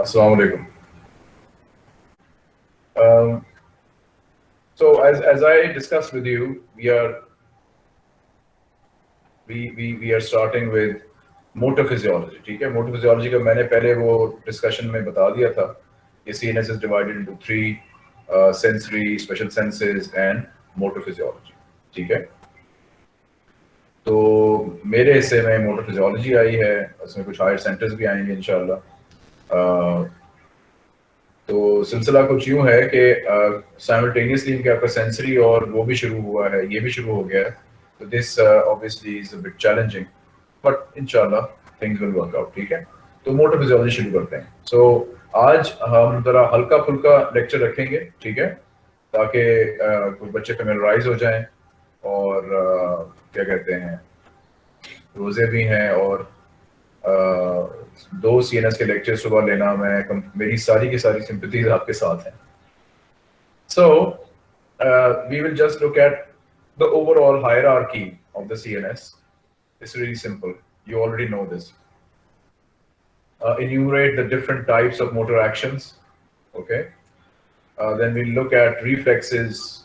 Assalamu. Um, so as, as I discussed with you, we are we, we, we are starting with motor physiology. ठीक है motor physiology का मैंने पहले वो discussion में बता दिया था कि CNS is divided into three uh, sensory, special senses and motor physiology. ठीक है तो मेरे हिस्से में मोटर फिजियोलॉजी आई है उसमें कुछ हायर सेंटर्स भी आएँगे इनशाला तो सिलसिला कुछ यूँ है कि साइमल्टेनियसली इनके आपका सेंसरी और वो भी शुरू हुआ है ये भी शुरू हो गया है। तो this obviously is bit challenging but इनशाला थिंग्स विल वर्क आउट ठीक है? तो मोटर फिजियोलॉजी शुरू करते हैं। सो so, आज हम जरा हल्का फुल्का लेक्चर रखेंगे ठीक है? ताकि कुछ बच्चे फेमिलराइज हो जाएँ और uh, क्या कहते हैं रोज़े भी हैं और दो सी के लेक्चर सुबह लेना मैं मेरी सारी की सारी सिंपथीज आपके साथ हैं so we will just look at the overall hierarchy of the CNS. It's really simple. You already know this. Uh, enumerate the different types of motor actions. Okay. Uh, then we'll look at reflexes,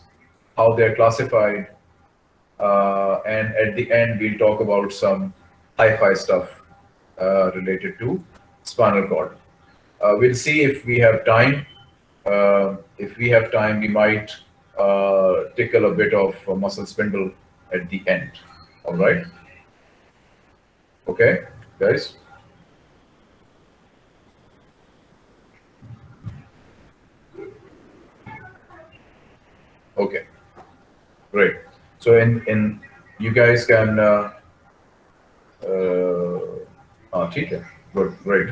how they're classified. Uh, and at the end, we'll talk about some hi-fi stuff uh, related to spinal cord. Uh, we'll see if we have time. Uh, if we have time, we might tickle a bit of muscle spindle at the end. All right. Okay, guys. Okay, great. So in in you guys can uh, uh, uh, good, great.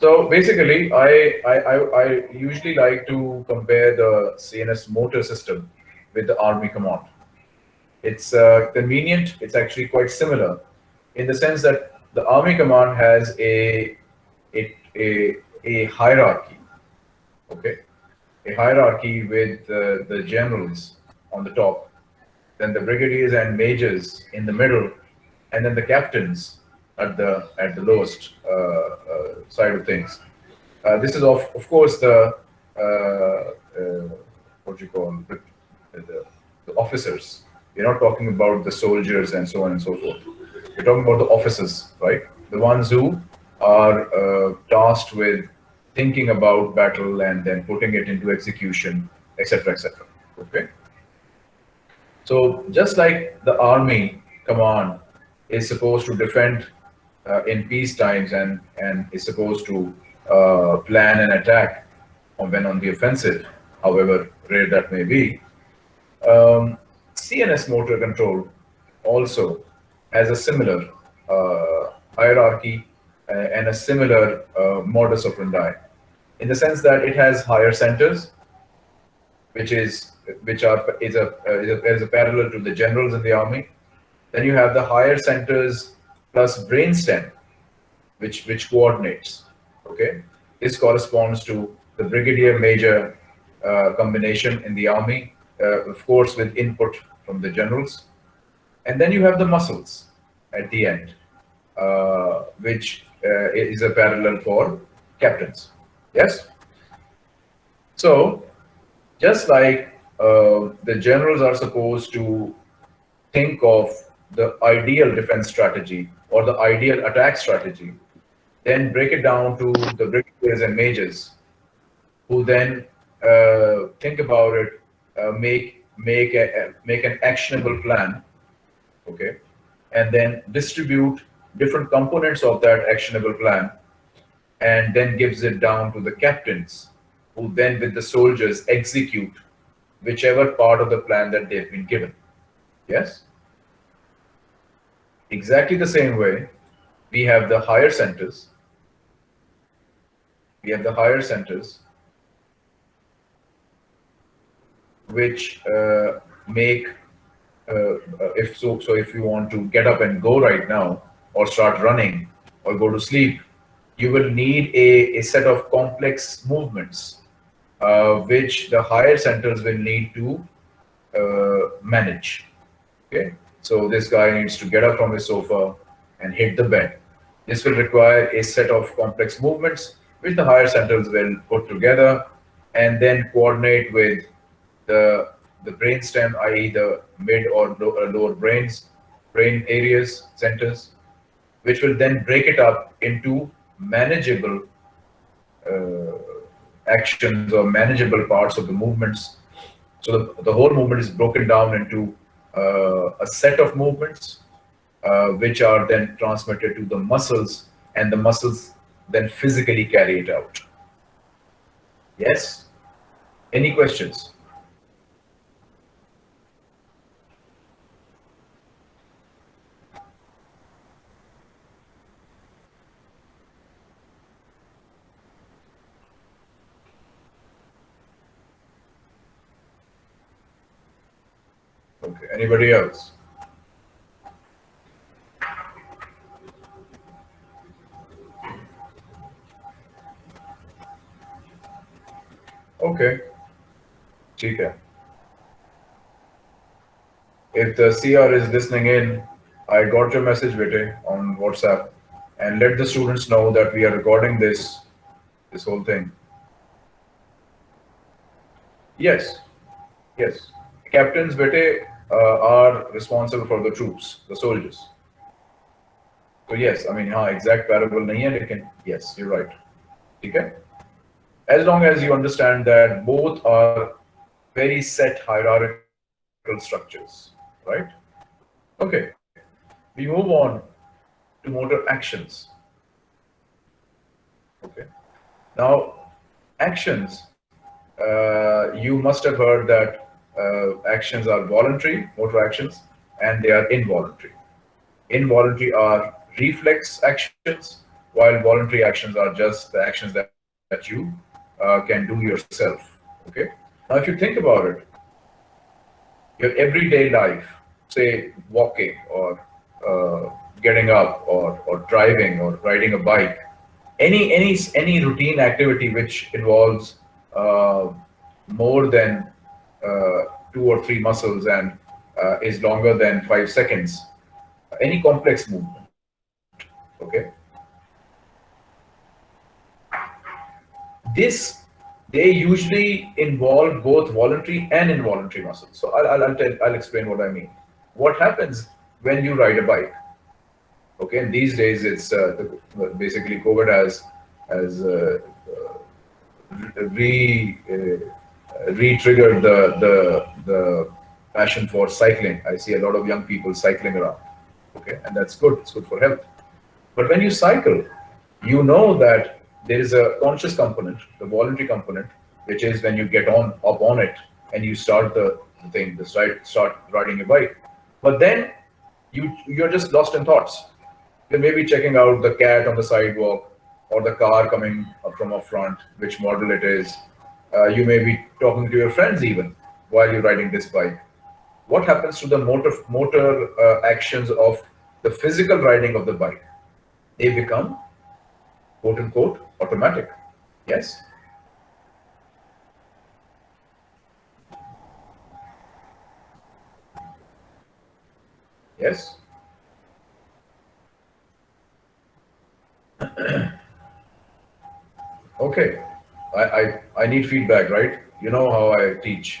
So basically, I, I, I, usually like to compare the CNS motor system with the Army command. It's uh, convenient. It's actually quite similar in the sense that the Army command has a, a, a, a hierarchy, okay? A hierarchy with uh, the generals on the top, then the brigadiers and majors in the middle, and then the captains at the at the lowest uh, uh, side of things. Uh, this is of of course the what you call the, the, the officers. We're not talking about the soldiers and so on and so forth. We're talking about the officers, right? The ones who are tasked with thinking about battle and then putting it into execution, etc., etc. Okay. So just like the army command is supposed to defend uh, in peace times and, and is supposed to uh, plan an attack when on the offensive, however rare that may be. Um, CNS motor control also has a similar uh, hierarchy uh, and a similar uh, modus operandi in the sense that it has higher centers, which is which are is a, uh, is a, is a parallel to the generals in the army. Then you have the higher centers plus brainstem, which, which coordinates, okay? This corresponds to the brigadier major uh, combination in the army, uh, of course, with input from the generals. And then you have the muscles at the end, uh, which uh, is a parallel for captains. Yes? So, just like uh, the generals are supposed to think of the ideal defense strategy or the ideal attack strategy, then break it down to the brigadiers and majors, who then uh, think about it, uh, make make a make an actionable plan, okay, and then distribute different components of that actionable plan, and then gives it down to the captains, who then with the soldiers execute whichever part of the plan that they've been given. Yes exactly the same way, we have the higher centers. We have the higher centers, which uh, make, uh, if so, so if you want to get up and go right now, or start running, or go to sleep, you will need a, a set of complex movements, uh, which the higher centers will need to uh, manage. Okay. So this guy needs to get up from his sofa and hit the bed. This will require a set of complex movements which the higher centers will put together and then coordinate with the the brainstem, i.e., the mid or lower brains, brain areas, centers, which will then break it up into manageable uh, actions or manageable parts of the movements. So the, the whole movement is broken down into uh, a set of movements, uh, which are then transmitted to the muscles, and the muscles then physically carry it out. Yes? Any questions? Okay, anybody else? Okay. ठीक है. If the CR is listening in, I got your message, Vite, on WhatsApp, and let the students know that we are recording this, this whole thing. Yes, yes. Captains, Vite, uh, are responsible for the troops, the soldiers. So yes, I mean, हाँ exact parable नहीं है, लेकिन yes, you're right. Okay. As long as you understand that both are very set hierarchical structures, right? Okay. We move on to motor actions. Okay. Now, actions. Uh, you must have heard that uh, actions are voluntary, motor actions, and they are involuntary. Involuntary are reflex actions, while voluntary actions are just the actions that, that you uh, can do yourself. Okay. Now, if you think about it, your everyday life, say walking or uh, getting up or, or driving or riding a bike, any any any routine activity which involves uh, more than uh, two or three muscles and uh, is longer than five seconds, any complex movement, okay? This, they usually involve both voluntary and involuntary muscles. So I'll, I'll, tell, I'll explain what I mean. What happens when you ride a bike? Okay, and these days it's uh, the, basically COVID has has uh, uh, re uh, re-triggered the, the, the passion for cycling. I see a lot of young people cycling around. Okay, and that's good. It's good for health. But when you cycle, you know that there is a conscious component, the voluntary component, which is when you get on up on it and you start the, thing, the start start riding your bike. But then you you're just lost in thoughts. You may be checking out the cat on the sidewalk or the car coming up from up front, which model it is, uh, you may be talking to your friends even while you're riding this bike. What happens to the motor motor uh, actions of the physical riding of the bike? They become quote unquote automatic. Yes. Yes. okay. I, I, I need feedback, right? You know how I teach.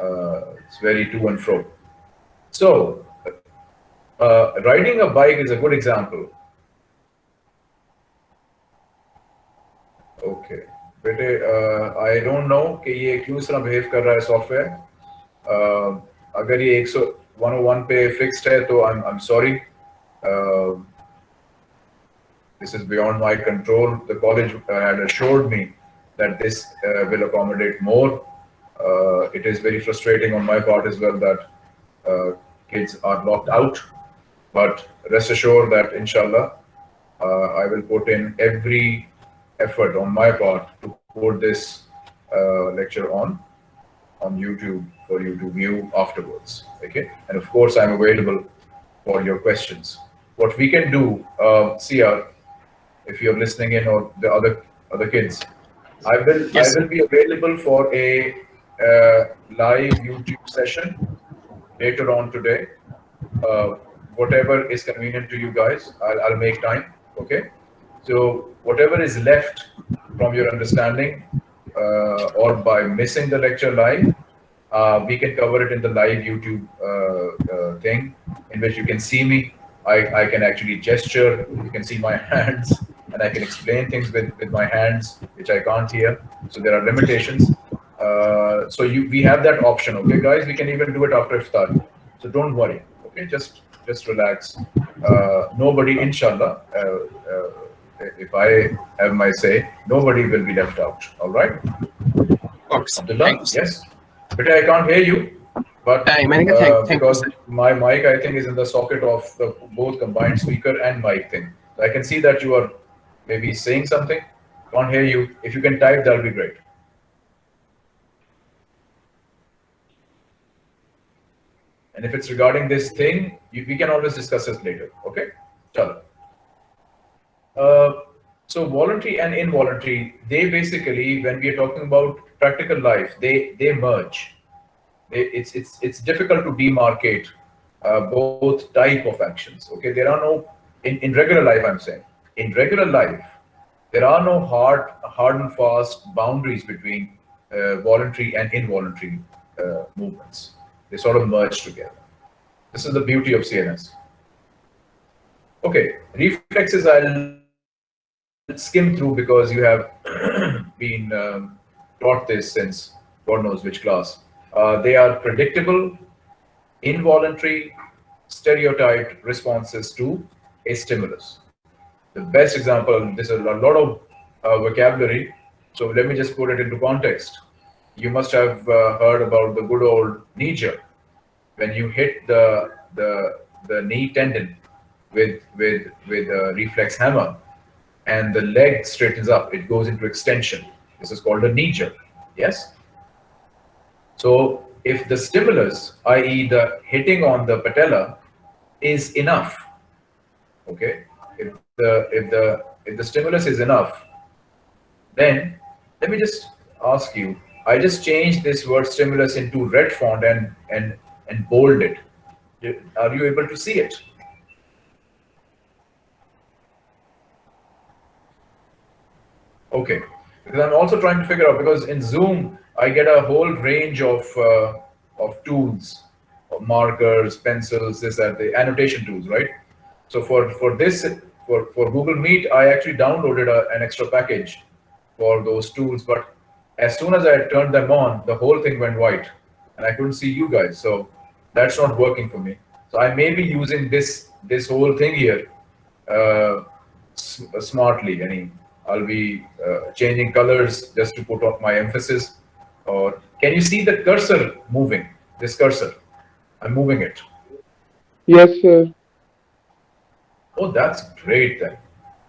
Uh, it's very to and fro. So, uh, riding a bike is a good example. Okay. बेटे I don't know कि ये क्यों इस तरह behave कर रहा है software uh, अगर ये 101 पे फिक्स्ड है तो I'm I'm sorry. Uh, this is beyond my control. The college had assured me that this uh, will accommodate more. Uh, it is very frustrating on my part as well that uh, kids are locked out. But rest assured that inshallah, I will put in every effort on my part to put this lecture on on YouTube for you to view afterwards. Okay, and of course I'm available for your questions. What we can do, uh, CR, if you're listening in or the other other kids, I will yes. I will be available for a uh, live YouTube session later on today. Uh, whatever is convenient to you guys, I'll, I'll make time. Okay. So whatever is left from your understanding uh, or by missing the lecture live, uh, we can cover it in the live YouTube uh, uh, thing in which you can see me. I, I can actually gesture, you can see my hands and I can explain things with, with my hands, which I can't hear. So there are limitations. Uh, so you we have that option, okay, guys? We can even do it after iftar. So don't worry, okay? Just just relax. Uh, nobody, inshallah, uh, if I have my say, nobody will be left out. All right? Abdullah, yes. But I can't hear you. But uh, because my mic, I think, is in the socket of the both combined speaker and mic thing. So I can see that you are maybe he's saying something. Can't hear you. If you can type, that'll be great. And if it's regarding this thing, you, we can always discuss this later. Okay? Chalo. Uh, so voluntary and involuntary, they basically, when we are talking about practical life, they they merge. They, it's it's it's difficult to demarcate uh, both type of actions. Okay, there are no in in regular life. I'm saying in regular life, there are no hard hard and fast boundaries between uh, voluntary and involuntary uh, movements. They sort of merge together. This is the beauty of CNS. Okay, reflexes I'll skim through because you have been um, taught this since God knows which class. Uh, they are predictable, involuntary, stereotyped responses to a stimulus. The best example, this is a lot of uh, vocabulary, so let me just put it into context. You must have uh, heard about the good old knee jerk. When you hit the, the, the knee tendon with, with, with a reflex hammer, and the leg straightens up, it goes into extension. This is called a knee jerk. Yes? So if the stimulus, i.e. the hitting on the patella, is enough, okay? If the if the if the stimulus is enough, then let me just ask you. I just changed this word stimulus into red font and and and bold it. Are you able to see it? Okay, because I'm also trying to figure out because in Zoom I get a whole range of uh, of tools, markers, pencils, this that the annotation tools, right? So for for this for for Google Meet, I actually downloaded a, an extra package for those tools, but as soon as I turned them on, the whole thing went white, and I couldn't see you guys. So that's not working for me. So I may be using this this whole thing here uh, smartly. I mean, I'll be uh, changing colors just to put off my emphasis. Or can you see the cursor moving? This cursor, I'm moving it. Yes, sir. Oh, that's great then.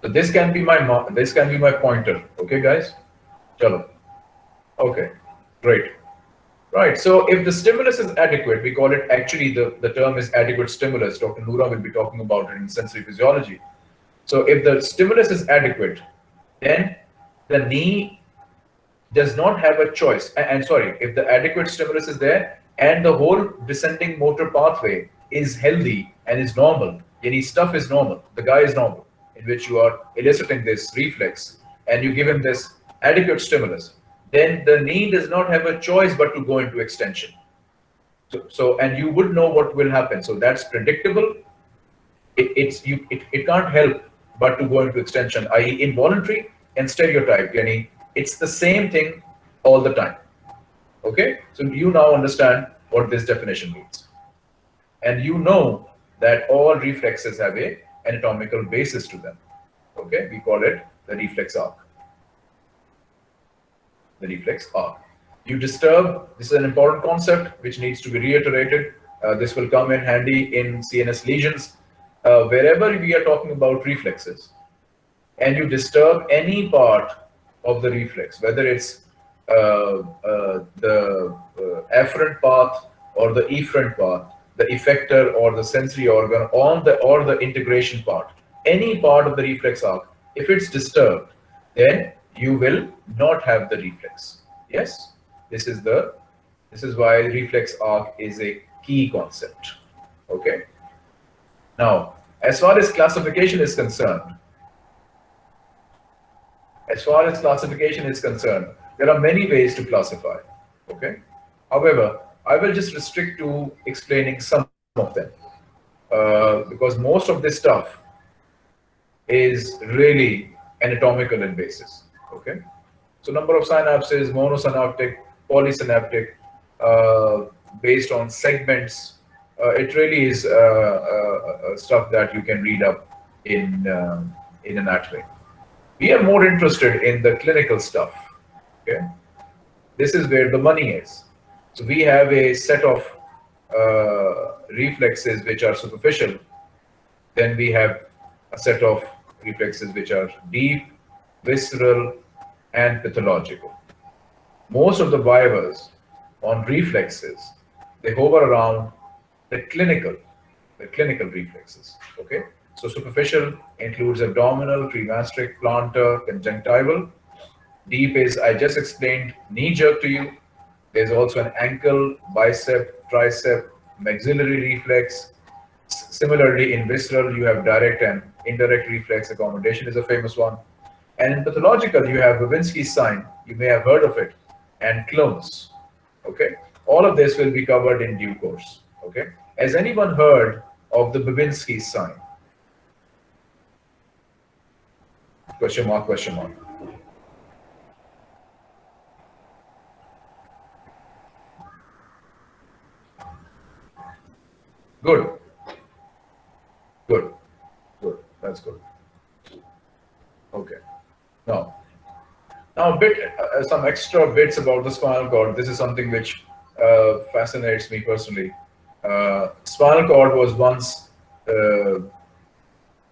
So this can be my this can be my pointer. Okay, guys. Chalo. Okay, great. Right. So if the stimulus is adequate, we call it actually the, the term is adequate stimulus. Dr. Noora will be talking about it in sensory physiology. So if the stimulus is adequate, then the knee does not have a choice. And, sorry, if the adequate stimulus is there and the whole descending motor pathway is healthy and is normal, any stuff is normal, the guy is normal, in which you are eliciting this reflex and you give him this adequate stimulus, then the knee does not have a choice but to go into extension. So, so and you would know what will happen. So that's predictable. It, it's you. It, it can't help but to go into extension, i.e. involuntary and stereotype. Yani it's the same thing all the time. Okay, so you now understand what this definition means. And you know that all reflexes have a anatomical basis to them. Okay, we call it the reflex arc. The reflex arc. You disturb, this is an important concept which needs to be reiterated. Uh, this will come in handy in CNS lesions uh, wherever we are talking about reflexes and you disturb any part of the reflex, whether it's uh, uh, the uh, afferent path or the efferent path, the effector or the sensory organ on the or the integration part, any part of the reflex arc, if it's disturbed, then you will not have the reflex. Yes, this is the this is why reflex arc is a key concept. Okay. Now, as far as classification is concerned, as far as classification is concerned, there are many ways to classify. Okay. However, I will just restrict to explaining some of them uh, because most of this stuff is really anatomical in basis. Okay. So number of synapses, monosynaptic, polysynaptic, uh, based on segments. Uh, it really is uh, uh, uh, stuff that you can read up in um, in anatomy. We are more interested in the clinical stuff. Okay, this is where the money is. So we have a set of uh, reflexes which are superficial. Then we have a set of reflexes which are deep, visceral, and pathological. Most of the vivas on reflexes, they hover around the clinical, the clinical reflexes, okay? So superficial includes abdominal, cremasteric, plantar, conjunctival. Deep is, I just explained, knee jerk to you. There's also an ankle, bicep, tricep, maxillary reflex. Similarly, in visceral, you have direct and indirect reflex accommodation is a famous one. And in pathological, you have Babinski's sign. You may have heard of it. And clonus. Okay. All of this will be covered in due course. Okay. Has anyone heard of the Babinski sign? Question mark, question mark. Good. Good. Good. That's good. Okay. Now, now a bit, uh, some extra bits about the spinal cord. This is something which uh, fascinates me personally. Uh, spinal cord was once uh,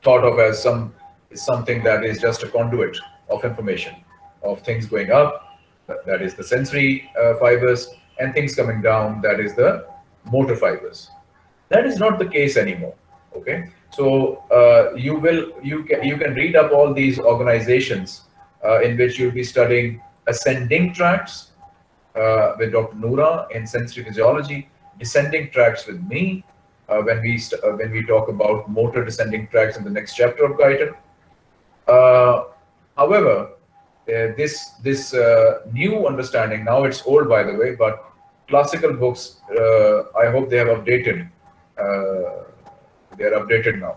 thought of as some something that is just a conduit of information, of things going up, that is the sensory uh, fibers, and things coming down, that is the motor fibers. That is not the case anymore. Okay, so uh, you will you can you can read up all these organizations uh, in which you'll be studying ascending tracts uh, with Dr. Noora in sensory physiology, descending tracts with me uh, when we uh, when we talk about motor descending tracts in the next chapter of Guyton. Uh, however, this this new understanding now it's old by the way, but classical books I hope they have updated they are updated now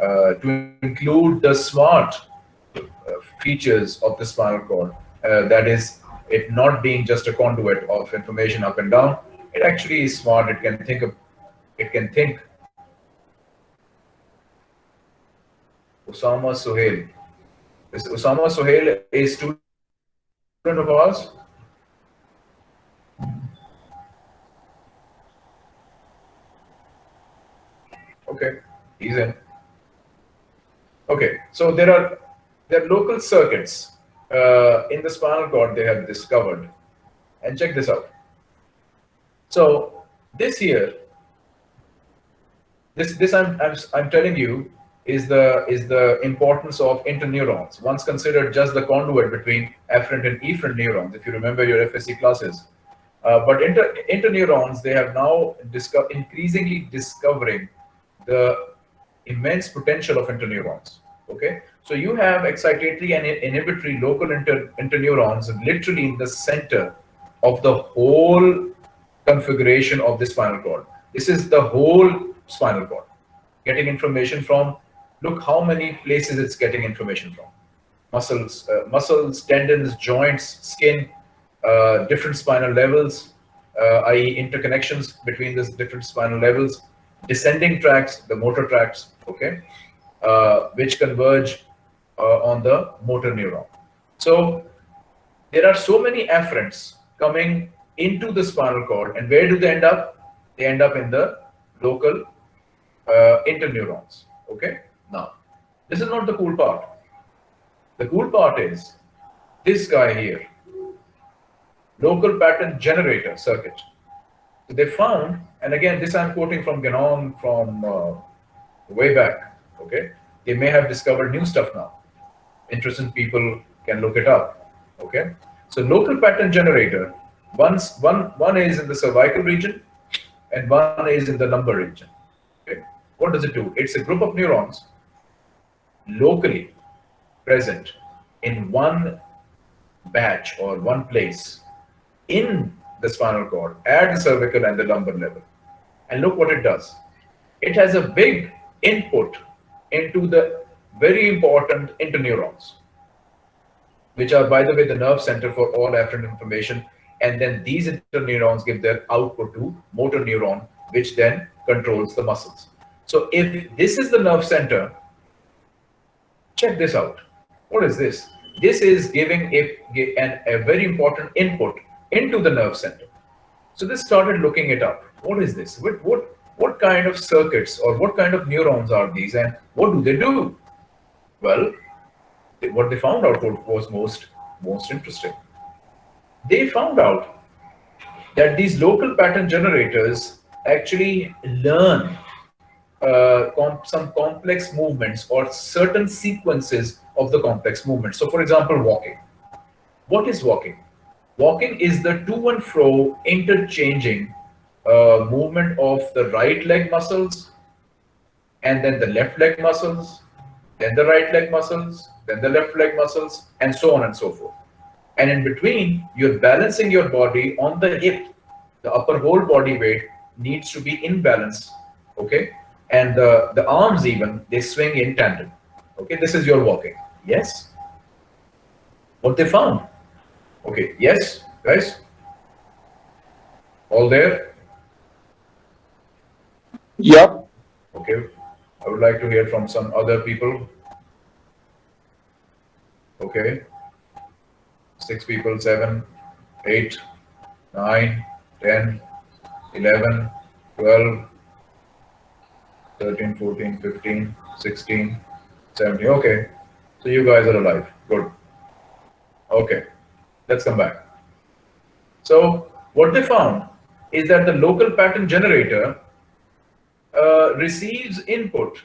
uh, to include the smart uh, features of the spinal cord. that is, it not being just a conduit of information up and down. It actually is smart. It can think of, it can think. Osama Sohail. Is Osama Sohail a student of ours? Okay, he's in. Okay, so there are there are local circuits uh, in the spinal cord they have discovered, and check this out. So this here, this this I'm I'm I'm telling you is the is the importance of interneurons. Once considered just the conduit between afferent and efferent neurons, if you remember your FSC classes. Uh, but inter, interneurons, they have now disco increasingly discovering the immense potential of interneurons. Okay, so you have excitatory and inhibitory local inter interneurons literally in the center of the whole configuration of the spinal cord. This is the whole spinal cord getting information from. Look how many places it's getting information from. Muscles, uh, muscles, tendons, joints, skin, uh, different spinal levels, uh, i.e. interconnections between these different spinal levels descending tracts, the motor tracts, okay, uh, which converge uh, on the motor neuron. So there are so many afferents coming into the spinal cord, and where do they end up? They end up in the local uh, interneurons. Okay. Now, this is not the cool part. The cool part is this guy here, local pattern generator circuit. So they found, and again, this I'm quoting from Ganong from uh, way back, okay? They may have discovered new stuff now. Interested people can look it up, okay? So local pattern generator, one's, one, one is in the cervical region and one is in the lumbar region. Okay? What does it do? It's a group of neurons locally present in one batch or one place in the spinal cord at the cervical and the lumbar level. And look what it does. It has a big input into the very important interneurons, which are, by the way, the nerve center for all afferent information. And then these interneurons give their output to motor neuron, which then controls the muscles. So if this is the nerve center, check this out. What is this? This is giving a, an, a very important input into the nerve center. So this started looking it up. What is this? What, what, what kind of circuits or what kind of neurons are these and what do they do? Well, what they found out was most, most interesting. They found out that these local pattern generators actually learn uh, com some complex movements or certain sequences of the complex movements. So for example, walking. What is walking? Walking is the to and fro interchanging uh, movement of the right leg muscles and then the left leg muscles, then the right leg muscles, then the left leg muscles, and so on and so forth. And in between, you're balancing your body on the hip. The upper whole body weight needs to be in balance, okay? And the, the arms even, they swing in tandem. Okay, this is your walking. Yes? What they found? Okay, yes, guys? All there? Yep. Okay, I would like to hear from some other people. Okay, six people, seven, eight, nine, ten, eleven, twelve, thirteen, fourteen, fifteen, sixteen, seventeen. Okay, so you guys are alive. Good. Okay, let's come back. So what they found is that the local pattern generator uh, receives input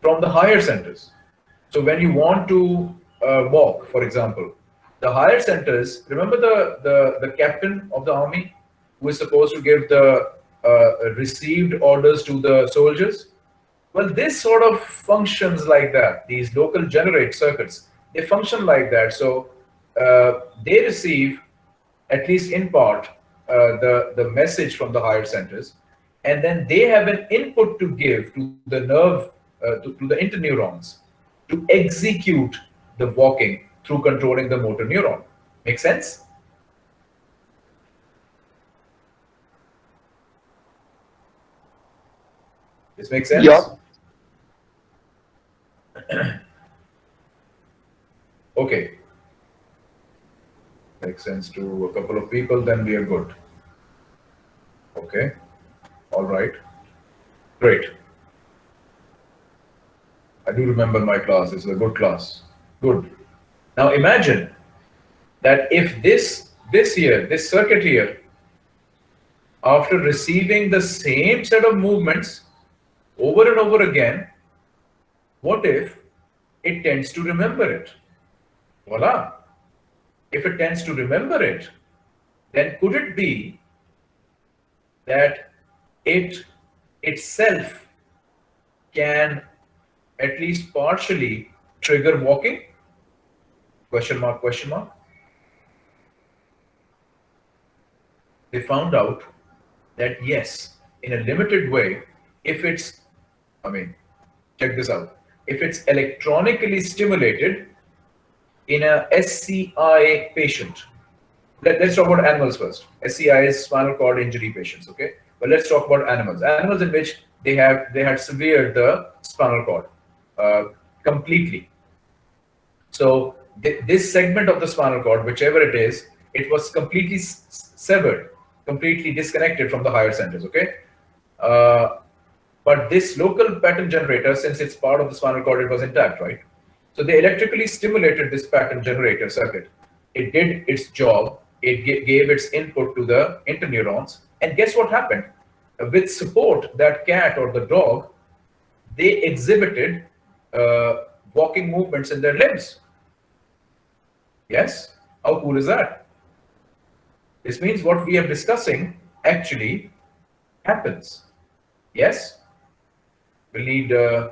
from the higher centers. So when you want to uh, walk, for example, the higher centers, remember the, the, the captain of the army who is supposed to give the uh, received orders to the soldiers? Well, this sort of functions like that. These local generate circuits, they function like that. So uh, they receive, at least in part, uh, the, the message from the higher centers and then they have an input to give to the nerve, uh, to, to the interneurons to execute the walking through controlling the motor neuron. Make sense? This makes sense? Yeah. okay. Makes sense to a couple of people, then we are good. Okay. All right. Great. I do remember my class. It's a good class. Good. Now imagine that if this, this here, this circuit here, after receiving the same set of movements over and over again, what if it tends to remember it? Voila. If it tends to remember it, then could it be that it itself can at least partially trigger walking? Question mark, question mark. They found out that yes, in a limited way, if it's, I mean, check this out. If it's electronically stimulated in a SCI patient, let, us talk about animals first. SCI is spinal cord injury patients, okay? But let's talk about animals. Animals in which they have they had severed the spinal cord uh, completely. So th this segment of the spinal cord, whichever it is, it was completely severed, completely disconnected from the higher centers. Okay. Uh, but this local pattern generator, since it's part of the spinal cord, it was intact, right? So they electrically stimulated this pattern generator circuit. It did its job. It gave its input to the interneurons and guess what happened? With support, that cat or the dog, they exhibited uh, walking movements in their limbs. Yes? How cool is that? This means what we are discussing actually happens. Yes? We'll need uh,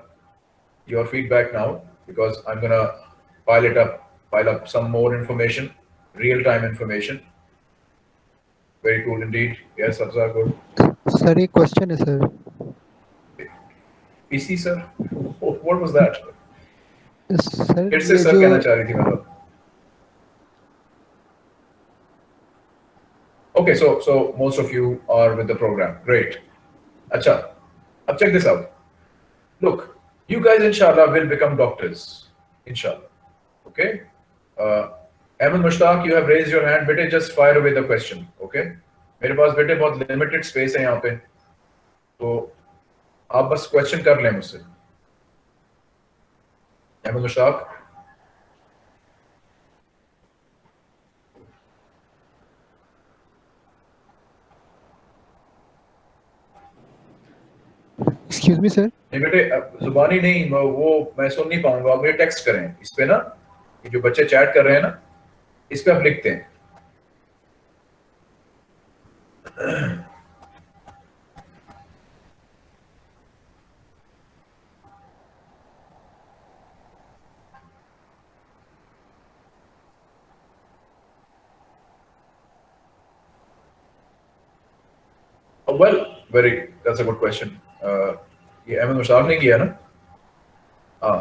your feedback now because I'm going to pile it up, pile up some more information, real-time information. Very cool indeed. Yes, Abzar, good. Sir एक question है sir PC, sir? What what was that? Sir फिर से ये sir कहना जो चाह रही थी मतलब Okay, so so most of you are with the program. Great. Acha. Now check this out. Look, you guys inshallah will become doctors. Inshallah. Okay? Uh Ahmed Mushtaq, you have raised your hand. Bete, just fire away the question. Okay? मेरे पास बेटे बहुत limited space है यहाँ पे तो आप बस question कर लें मुझसे Ahmed Mushtaq excuse me sir नहीं बेटे जुबानी नहीं वो मैं सुन नहीं पाऊँगा आप मुझे टेक्स्ट करें इस पे ना जो बच्चे चैट कर रहे हैं ना इस पे आप लिखते हैं Oh, well, very. That's a good question. Uh, ये अहमद मुश्ताक ने किया ना हाँ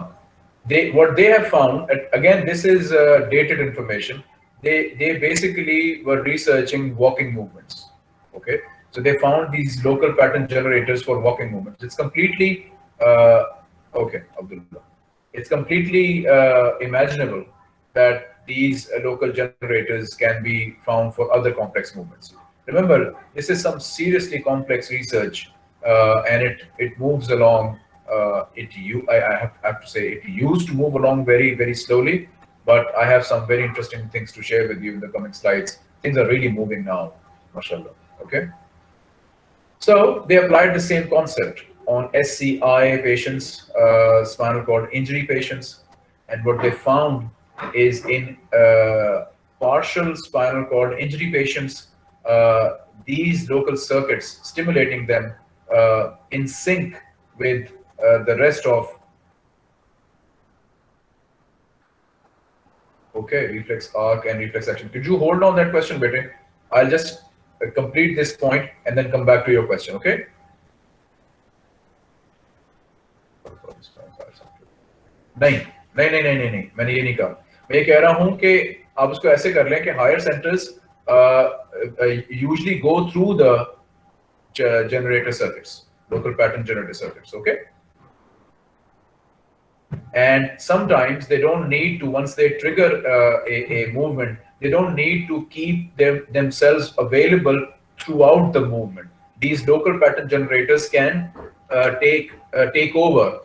they what they have found and again this is uh, dated information they they basically were researching walking movements okay? So they found these local pattern generators for walking movements. It's completely uh, okay Abdullah. It's completely uh, imaginable that these uh, local generators can be found for other complex movements. Remember this is some seriously complex research uh, and it it moves along uh, it you I, I have, have to say it used to move along very very slowly but i have some very interesting things to share with you in the coming slides. Things are really moving now mashallah okay? So they applied the same concept on sci patients uh, spinal cord injury patients. And what they found is in uh, partial spinal cord injury patients uh, these local circuits stimulating them uh, in sync with uh, the rest of okay reflex arc and reflex action could you hold on that question bete i'll just uh, complete this point and then come back to your question okay नहीं नहीं नहीं नहीं नहीं नहीं मैंने ये नहीं कहा मैं ये कह रहा हूं कि आप उसको ऐसे कर लें कि higher centres usually go through the generator circuits, local pattern generator circuits, okay? And sometimes they don't need to, once they trigger uh, a, a movement, they don't need to keep them themselves available throughout the movement. These local pattern generators can uh, take uh, take over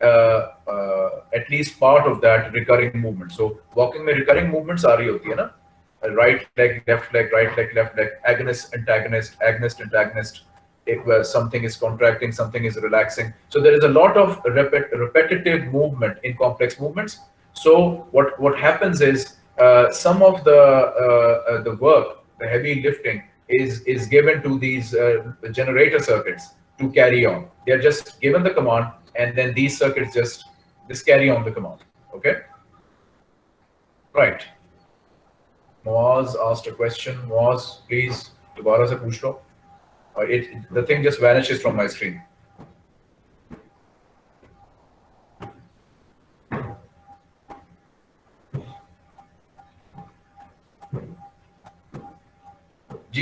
uh, uh, at least part of that recurring movement. So walking में recurring movements आ रही होती है ना? right leg, left leg, right leg, left leg, agonist, antagonist, agonist, antagonist. it, where something is contracting, something is relaxing. So there is a lot of repet repetitive movement in complex movements. So what, what happens is uh, some of the, uh, uh the work, the heavy lifting is, is given to these uh, generator circuits to carry on. They're just given the command and then these circuits just, just carry on the command, okay? Right. Moaz asked a question. Moaz, please, dobara se push-up. Uh, it the thing just vanishes from my screen.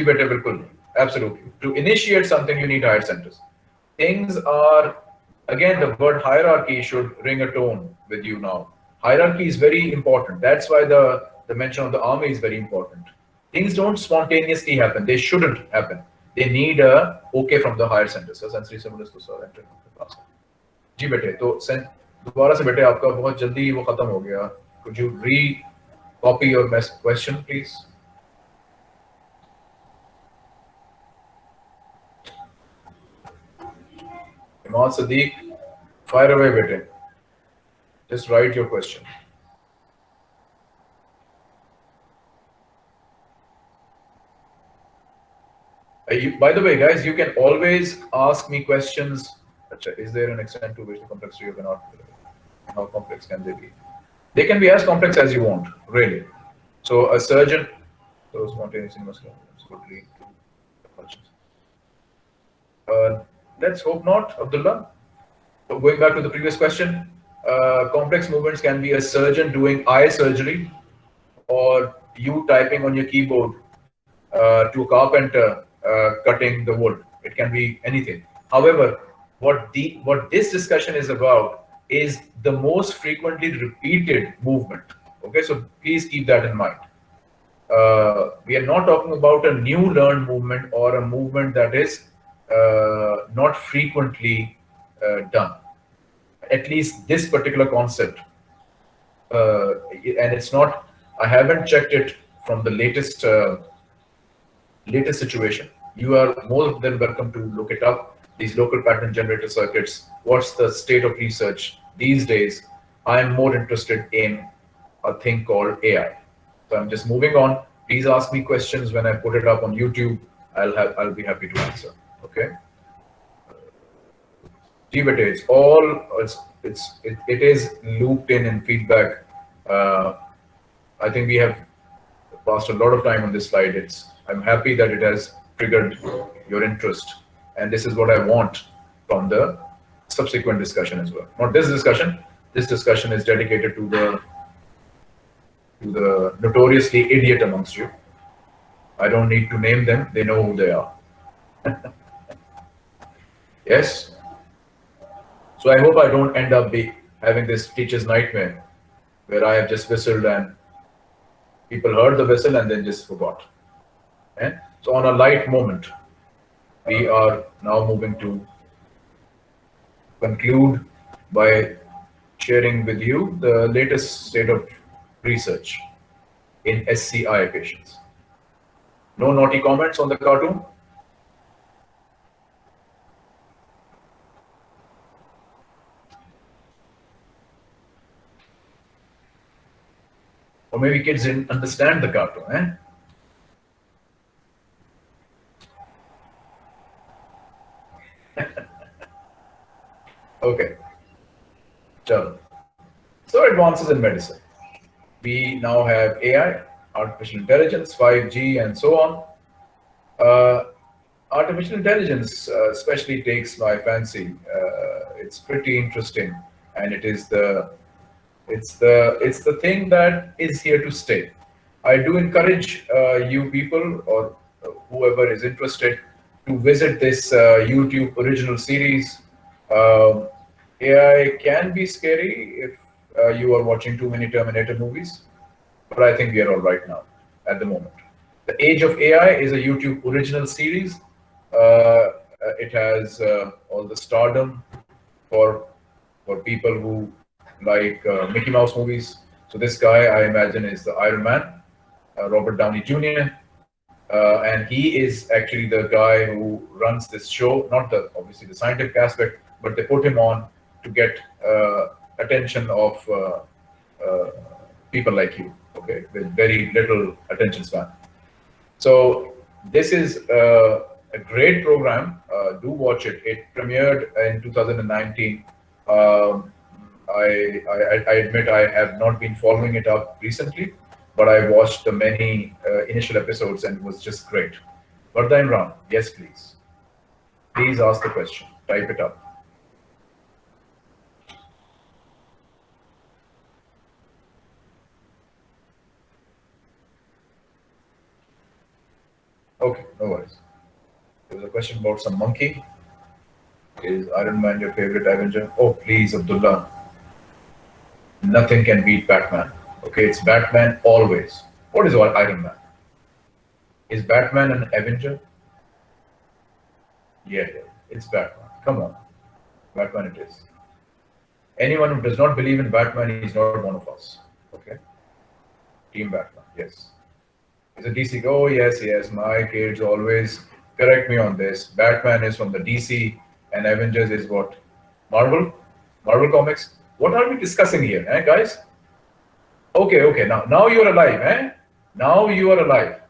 Better. Absolutely. To initiate something, you need higher centers. Things are, again, the word hierarchy should ring a tone with you now. Hierarchy is very important. That's why the, the mention of the army is very important. Things don't spontaneously happen. They shouldn't happen they need a okay from the higher centers so sensory stimulus to sir enter the class जी बेटे तो sen- दोबारा से बेटे आपका बहुत जल्दी वो खत्म हो गया could you re copy your mes- question please Imad Sadiq, fire away, bete. Just write your question. You- by the way, guys, you can always ask me questions. Is there an extent to which the complexity of an art? How complex can they be? They can be as complex as you want, really. So a surgeon, so spontaneous muscular would lead to. Uh, let's hope not, Abdullah. So going back to the previous question, uh, complex movements can be a surgeon doing eye surgery or you typing on your keyboard uh, to a carpenter uh, cutting the wood. It can be anything. However, what the what this discussion is about is the most frequently repeated movement. Okay, so please keep that in mind. Uh, we are not talking about a new learned movement or a movement that is uh, not frequently uh, done. At least this particular concept, uh, and it's not. I haven't checked it from the latest latest situation. You are more than welcome to look it up. These local pattern generator circuits. What's the state of research these days? I am more interested in a thing called AI. So I'm just moving on. Please ask me questions when I put it up on YouTube. I'll have I'll be happy to answer. Okay. Tibet it's all it's it's it, it is looped in in feedback. Uh, I think we have passed a lot of time on this slide. It's I'm happy that it has triggered your interest, and this is what I want from the subsequent discussion as well. Not this discussion. This discussion is dedicated to the to the notoriously idiot amongst you. I don't need to name them. They know who they are. yes. So I hope I don't end up be having this teacher's nightmare where I have just whistled and people heard the whistle and then just forgot. Okay? So on a light moment, we are now moving to conclude by sharing with you the latest state of research in SCI patients. No naughty comments on the cartoon? Or maybe kids didn't understand the cartoon, eh? Okay. So, so advances in medicine. We now have AI, artificial intelligence, 5G, and so on. Uh, artificial intelligence uh, especially takes my fancy. Uh, it's pretty interesting, and it is the it's the it's the thing that is here to stay. I do encourage uh, you people or whoever is interested to visit this uh, YouTube original series. Um, AI can be scary if uh, you are watching too many Terminator movies, but I think we are all right now at the moment. The Age of AI is a YouTube original series. Uh, it has uh, all the stardom for for people who like uh, Mickey Mouse movies. So this guy, I imagine, is the Iron Man, uh, Robert Downey Jr. Uh, and he is actually the guy who runs this show. Not the obviously the scientific aspect, but they put him on to get uh, attention of uh, uh, people like you. Okay, with very little attention span. So this is a great program. do watch it. It premiered in 2019. Um, I, I, I, admit I have not been following it up recently, but I watched the many uh, initial episodes and it was just great. Varda Imran, yes, please. Please ask the question. Type it up. Okay, no worries. There was a question about some monkey. Is Iron Man your favorite Avenger? Oh, please, Abdullah nothing can beat Batman. Okay, it's Batman always. What is Iron Man? Is Batman an Avenger? Yeah, it's Batman. Come on. Batman it is. Anyone who does not believe in Batman, is not one of us. Okay? Team Batman, yes. Is it DC? Oh, yes, yes. My kids always correct me on this. Batman is from the DC and Avengers is what? Marvel? Marvel Comics? What are we discussing here, eh, guys? Okay, okay. Now, now you are alive, eh? Now you are alive.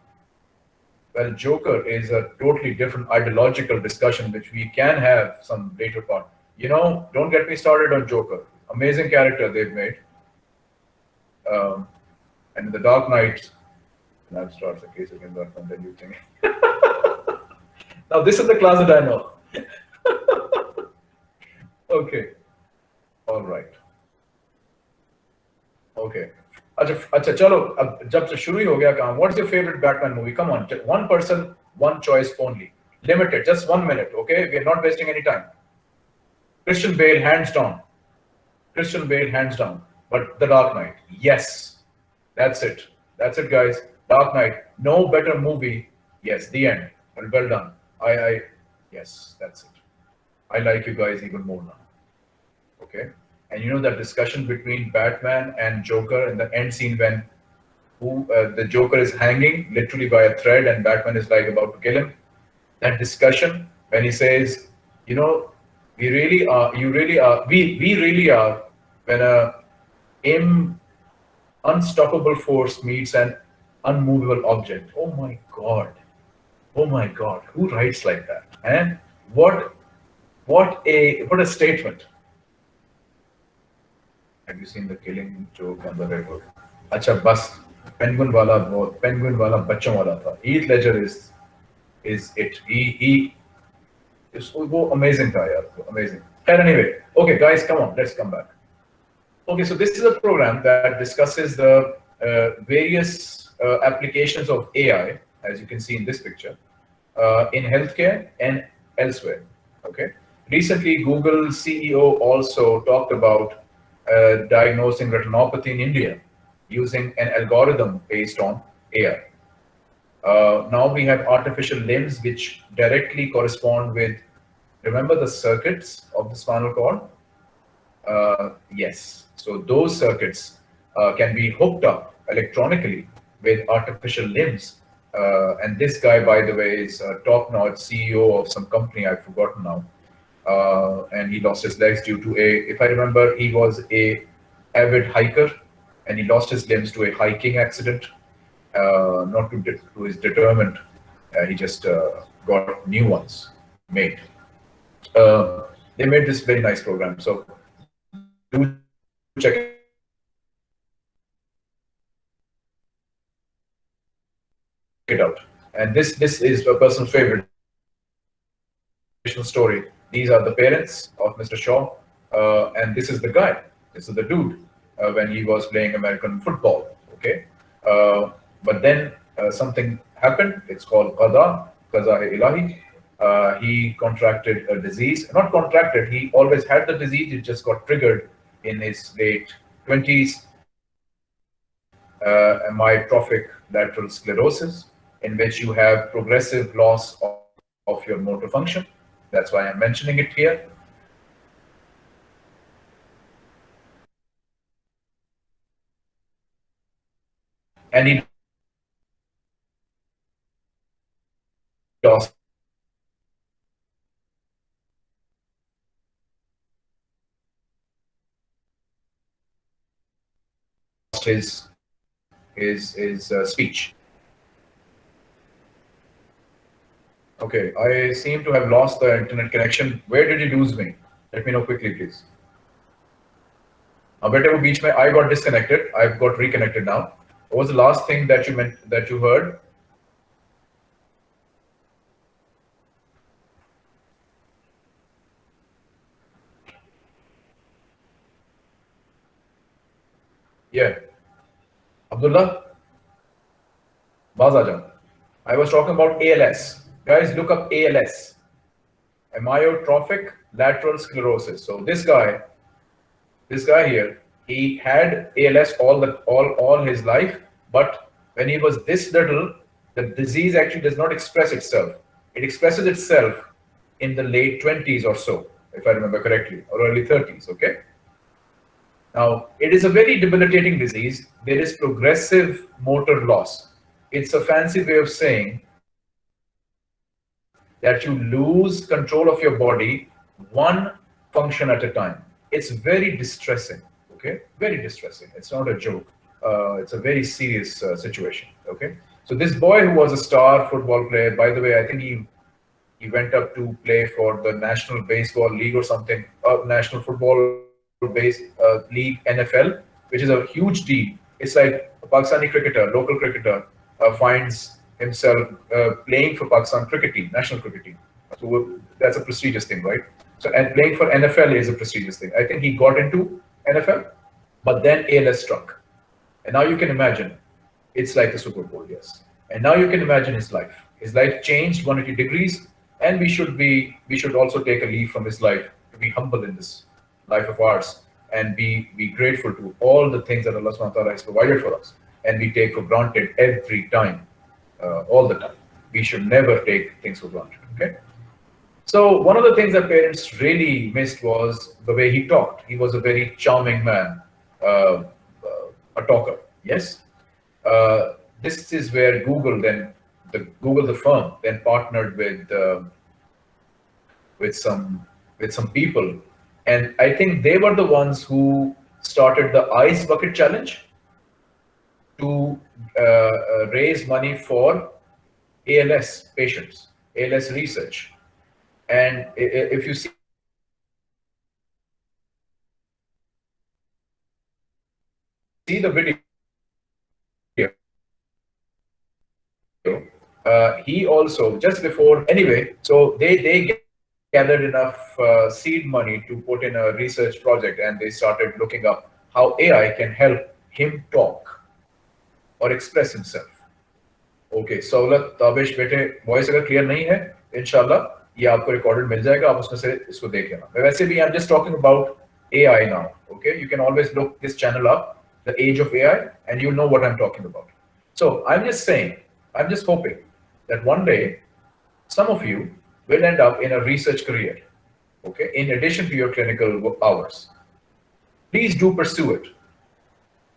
Well, Joker is a totally different ideological discussion, which we can have some later part. You know, don't get me started on Joker. Amazing character they've made. Um, and in the Dark Knight, that starts a case Batman. Then you think. now this is the class that I know. okay. All right. Okay अच्छा अच्छा चलो अब जब से शुरू ही हो गया काम what's your favourite Batman movie come on one person one choice only limited just one minute okay we are not wasting any time Christian Bale hands down Christian Bale hands down but The Dark Knight yes that's it that's it guys Dark Knight no better movie yes the end well, well done I I yes that's it I like you guys even more now okay And you know that discussion between Batman and Joker in the end scene when who uh, the Joker is hanging literally by a thread and Batman is like about to kill him. That discussion when he says, you know, we really are, you really are, we we really are when a unstoppable force meets an unmovable object. Oh my God. Oh my God. Who writes like that? And what what a what a statement. Have you seen the killing joke on the Redwood? Acha bus. Penguin wala wo, penguin wala bachon wala tha. Heath Ledger is is it. He he. It's, wo amazing guy. Amazing. And anyway, okay, guys, come on, let's come back. Okay, so this is a program that discusses the uh, various uh, applications of AI, as you can see in this picture, uh, in healthcare and elsewhere. Okay. Recently, Google CEO also talked about uh, diagnosing retinopathy in India using an algorithm based on AI. Uh, now we have artificial limbs which directly correspond with, remember the circuits of the spinal cord? Uh, yes. So those circuits uh, can be hooked up electronically with artificial limbs. Uh, and this guy, by the way, is a top-notch CEO of some company I've forgotten now. Uh, and he lost his legs due to a, if I remember, he was a avid hiker and he lost his limbs to a hiking accident. Uh, not to, to his determined, uh, he just uh, got new ones made. Uh, they made this very nice program. So do check it out. And this this is a personal favorite story. These are the parents of Mr. Shaw, uh, and this is the guy. This is the dude uh, when he was playing American football. Okay, uh, but then uh, something happened. It's called qada, qaza ilahi. Uh, he contracted a disease. Not contracted. He always had the disease. It just got triggered in his late twenties. Uh, amyotrophic lateral sclerosis, in which you have progressive loss of, of your motor function. That's why I'm mentioning it here. And he lost his his his uh, speech. Okay, I seem to have lost the internet connection. Where did you lose me? Let me know quickly, please. Uh, whatever beach may I got disconnected. I've got reconnected now. What was the last thing that you meant that you heard? Yeah. Abdullah? Bazajan. I was talking about ALS. Guys, look up ALS. Amyotrophic lateral sclerosis. So this guy, this guy here, he had ALS all the all all his life, but when he was this little, the disease actually does not express itself. It expresses itself in the late 20s or so, if I remember correctly, or early 30s, okay? Now, it is a very debilitating disease. There is progressive motor loss. It's a fancy way of saying that you lose control of your body one function at a time. It's very distressing, okay? Very distressing. It's not a joke. Uh, it's a very serious uh, situation, okay? So this boy who was a star football player, by the way, I think he he went up to play for the National Baseball League or something, uh, National Football Base uh, League NFL, which is a huge deal. It's like a Pakistani cricketer, local cricketer, uh, finds himself uh, playing for Pakistan cricket team, national cricket team. So that's a prestigious thing, right? So and playing for NFL is a prestigious thing. I think he got into NFL, but then ALS struck, and now you can imagine, it's like the Super Bowl, yes. And now you can imagine his life. His life changed 180 degrees, and we should be we should also take a leaf from his life to be humble in this life of ours and be be grateful to all the things that Allah subhanahu wa ta'ala has provided for us and we take for granted every time, uh, all the time. We should never take things for granted. Okay. So one of the things that parents really missed was the way he talked. He was a very charming man, uh, uh, a talker. Yes. Uh, this is where Google then, the Google the firm then partnered with uh, with some with some people, and I think they were the ones who started the ice bucket challenge to uh, uh, raise money for ALS patients, ALS research. And if you see see the video, uh, he also just before anyway, so they they gathered enough uh, seed money to put in a research project, and they started looking up how AI can help him talk और express himself okay सहूलत ताबिश बेटे voice अगर clear नहीं है इनशाला ये आपको recorded मिल जाएगा आप उसमें से इसको देख लेना मैं वैसे भी I am just talking about AI now. Okay, you can always look this channel up, the age of AI, and you know what I'm talking about. So I'm just saying, I'm just hoping that one day some of you will end up in a research career. Okay, in addition to your clinical hours, please do pursue it.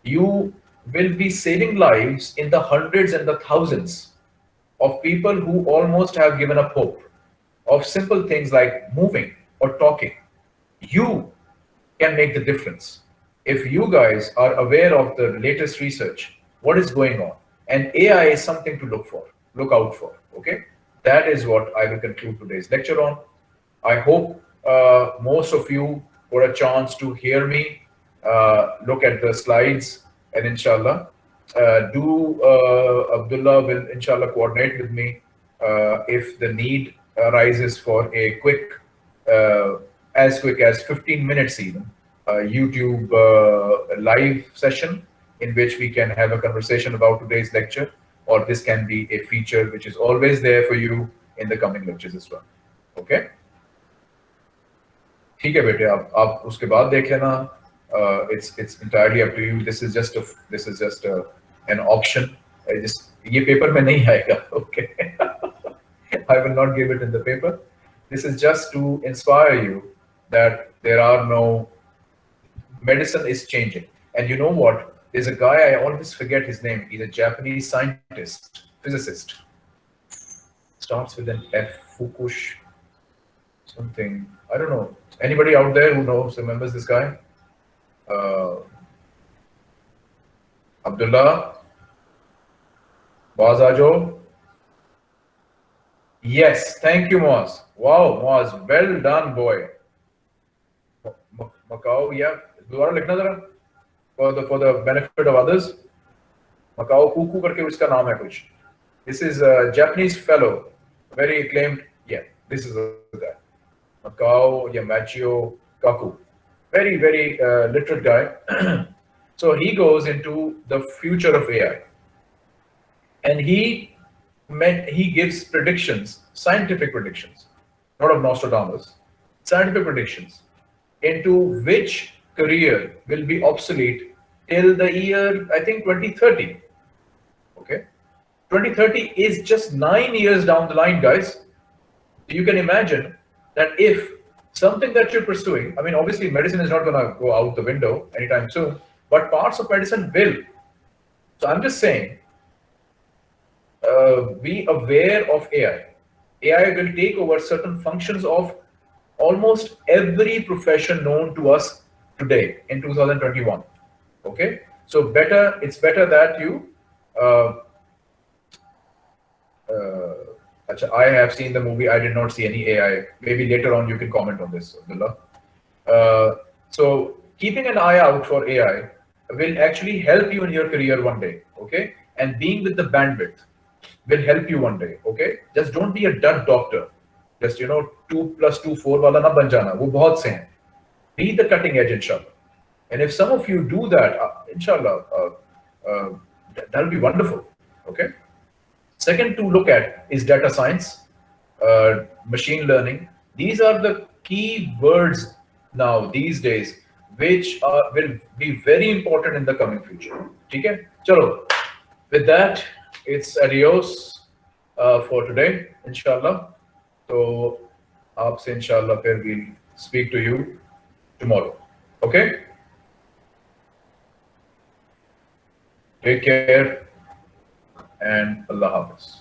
You will be saving lives in the hundreds and the thousands of people who almost have given up hope of simple things like moving or talking. You can make the difference. If you guys are aware of the latest research, what is going on, and AI is something to look for, look out for, okay? That is what I will conclude today's lecture on. I hope uh, most of you got a chance to hear me, uh, look at the slides, and inshallah uh, do uh, Abdullah will inshallah coordinate with me uh, if the need arises for a quick as quick as 15 minutes even YouTube live session in which we can have a conversation about today's lecture or this can be a feature which is always there for you in the coming lectures as well okay ठीक है बेटे आप आप उसके बाद देख लेना uh, it's it's entirely up to you. This is just a this is just a, an option. I just ye paper mein nahi okay? I will not give it in the paper. This is just to inspire you that there are no medicine is changing. And you know what? There's a guy i always forget his name. He's a japanese scientist physicist. Starts with an f fukush something. I don't know. Anybody out there who knows remembers this guy? Abdullah बाज आ जाओ yes thank you मोज wow मोज well done boy Macau या दोबारा लिखना जरा for the for the benefit of others Macau Kuku करके उसका नाम है कुछ। This is Japanese fellow very claimed या दिस इज़ मकाओ या मैचियो काकू very, very uh, literate guy. so he goes into the future of AI. And he meant he gives predictions, scientific predictions, not of Nostradamus, scientific predictions into which career will be obsolete till the year, I think 2030. Okay. 2030 is just nine years down the line, guys. You can imagine that if something that you're pursuing, I mean, obviously medicine is not going to go out the window anytime soon, but parts of medicine will. So I'm just saying, uh, be aware of AI. AI will take over certain functions of almost every profession known to us today in 2021. Okay, so better it's better that you uh, uh, I have seen the movie. I did not see any AI. Maybe later on you can comment on this, Abdullah. Uh, so keeping an eye out for AI will actually help you in your career one day, okay? And being with the bandwidth will help you one day, okay? Just don't be a dud doctor. Just, you know, 2 plus 2, 4 wala na ban jana. Wo bahut se hain. Be the cutting edge, inshallah. And if some of you do that, uh, inshallah, uh, uh that'll be wonderful, okay? Second to look at is data science, uh, machine learning. These are the key words now these days, which are, will be very important in the coming future. Okay, chalo. With that, it's adios uh, for today, inshallah. So, say inshallah, fir we'll speak to you tomorrow. Okay? Take care and Allah Hafiz.